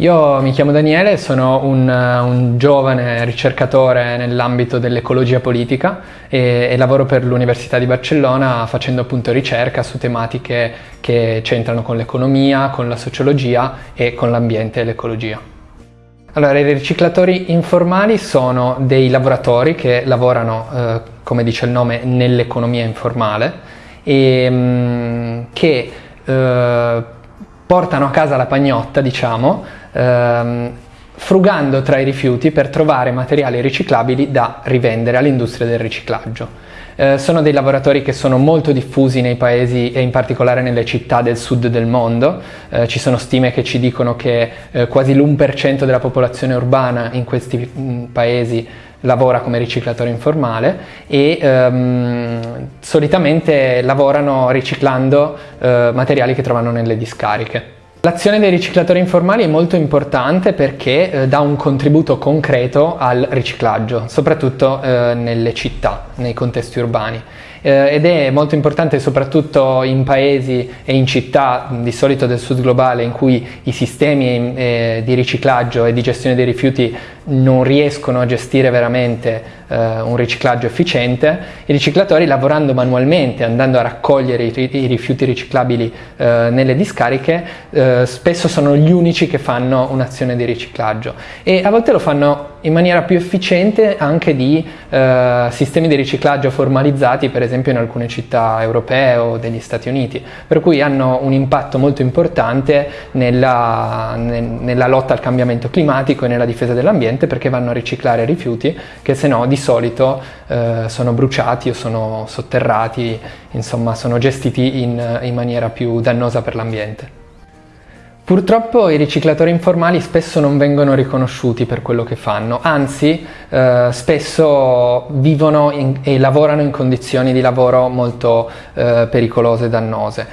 Io mi chiamo Daniele, sono un, un giovane ricercatore nell'ambito dell'ecologia politica e, e, lavoro per l'Università di Barcellona facendo appunto ricerca su tematiche che c'entrano con l'economia, con la sociologia e con l'ambiente e l'ecologia. Allora, i riciclatori informali sono dei lavoratori che lavorano, eh, come dice il nome, nell'economia informale e mh, mm, che eh, portano a casa la pagnotta, diciamo, ehm, frugando tra i rifiuti per trovare materiali riciclabili da rivendere all'industria del riciclaggio. Eh, sono dei lavoratori che sono molto diffusi nei paesi e in particolare nelle città del sud del mondo. Eh, ci sono stime che ci dicono che eh, quasi l'1% della popolazione urbana in questi mh, mm, paesi lavora come riciclatore informale e ehm, solitamente lavorano riciclando eh, materiali che trovano nelle discariche. L'azione dei riciclatori informali è molto importante perché eh, dà un contributo concreto al riciclaggio, soprattutto eh, nelle città, nei contesti urbani eh, ed è molto importante soprattutto in paesi e in città di solito del sud globale in cui i sistemi eh, di riciclaggio e di gestione dei rifiuti non riescono a gestire veramente eh, un riciclaggio efficiente, i riciclatori lavorando manualmente, andando a raccogliere i, i rifiuti riciclabili eh, nelle discariche, eh, spesso sono gli unici che fanno un'azione di riciclaggio. E a volte lo fanno in maniera più efficiente anche di eh, sistemi di riciclaggio formalizzati per esempio in alcune città europee o degli Stati Uniti, per cui hanno un impatto molto importante nella, ne, nella lotta al cambiamento climatico e nella difesa dell'ambiente perché vanno a riciclare rifiuti che se no di solito eh, sono bruciati o sono sotterrati, insomma sono gestiti in, in maniera più dannosa per l'ambiente. Purtroppo i riciclatori informali spesso non vengono riconosciuti per quello che fanno, anzi eh, spesso vivono in, e lavorano in condizioni di lavoro molto eh, pericolose e dannose.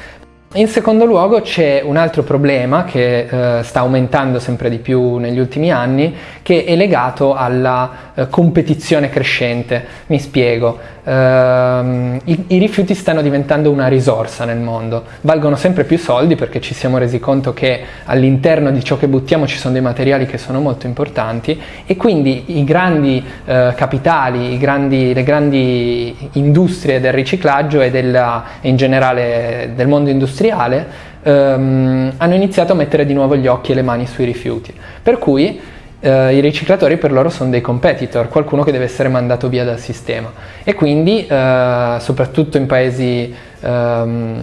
In secondo luogo c'è un altro problema che eh, sta aumentando sempre di più negli ultimi anni che è legato alla eh, competizione crescente. Mi spiego, ehm, i, i, rifiuti stanno diventando una risorsa nel mondo, valgono sempre più soldi perché ci siamo resi conto che all'interno di ciò che buttiamo ci sono dei materiali che sono molto importanti e quindi i grandi eh, capitali, i grandi, le grandi industrie del riciclaggio e della, in generale del mondo industriale industriale ehm, hanno iniziato a mettere di nuovo gli occhi e le mani sui rifiuti. Per cui eh, i riciclatori per loro sono dei competitor, qualcuno che deve essere mandato via dal sistema. E quindi, eh, soprattutto in paesi, ehm,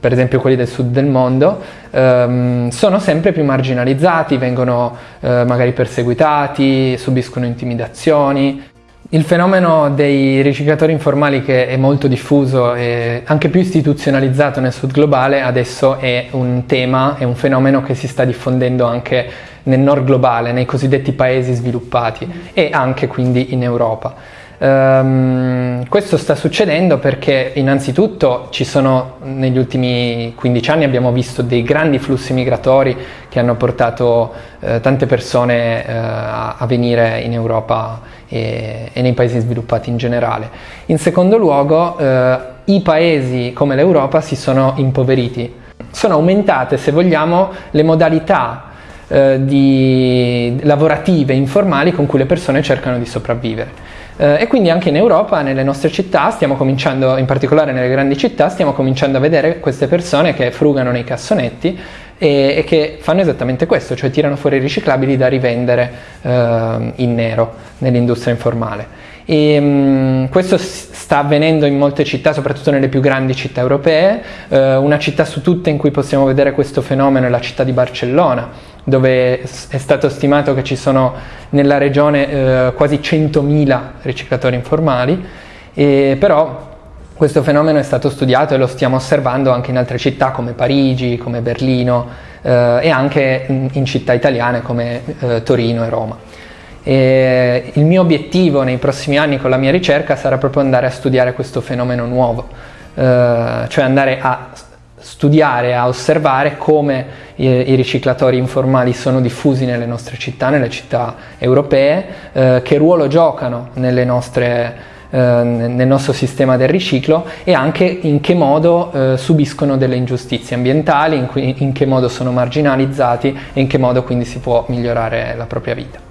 per esempio quelli del sud del mondo, ehm, sono sempre più marginalizzati, vengono eh, magari perseguitati, subiscono intimidazioni. Il fenomeno dei riciclatori informali che è molto diffuso e anche più istituzionalizzato nel sud globale adesso è un tema, è un fenomeno che si sta diffondendo anche nel nord globale, nei cosiddetti paesi sviluppati e anche quindi in Europa. Um, questo sta succedendo perché innanzitutto ci sono negli ultimi 15 anni abbiamo visto dei grandi flussi migratori che hanno portato eh, tante persone eh, a, venire in Europa e, e, nei paesi sviluppati in generale. In secondo luogo eh, i paesi come l'Europa si sono impoveriti, sono aumentate se vogliamo le modalità eh, lavorative informali con cui le persone cercano di sopravvivere. Eh, e quindi anche in Europa, nelle nostre città, stiamo cominciando, in particolare nelle grandi città, stiamo cominciando a vedere queste persone che frugano nei cassonetti e, e che fanno esattamente questo, cioè tirano fuori i riciclabili da rivendere eh, in nero nell'industria informale. E, mh, questo sta avvenendo in molte città, soprattutto nelle più grandi città europee. Eh, una città su tutte in cui possiamo vedere questo fenomeno è la città di Barcellona, dove è stato stimato che ci sono nella regione eh, quasi 100.000 riciclatori informali, e però questo fenomeno è stato studiato e lo stiamo osservando anche in altre città come Parigi, come Berlino eh, e anche in, in, città italiane come eh, Torino e Roma. E il mio obiettivo nei prossimi anni con la mia ricerca sarà proprio andare a studiare questo fenomeno nuovo, eh, cioè andare a studiare, a osservare come i, i, riciclatori informali sono diffusi nelle nostre città, nelle città europee, eh, che ruolo giocano nelle nostre, eh, nel nostro sistema del riciclo e anche in che modo eh, subiscono delle ingiustizie ambientali, in, in che modo sono marginalizzati e in che modo quindi si può migliorare la propria vita.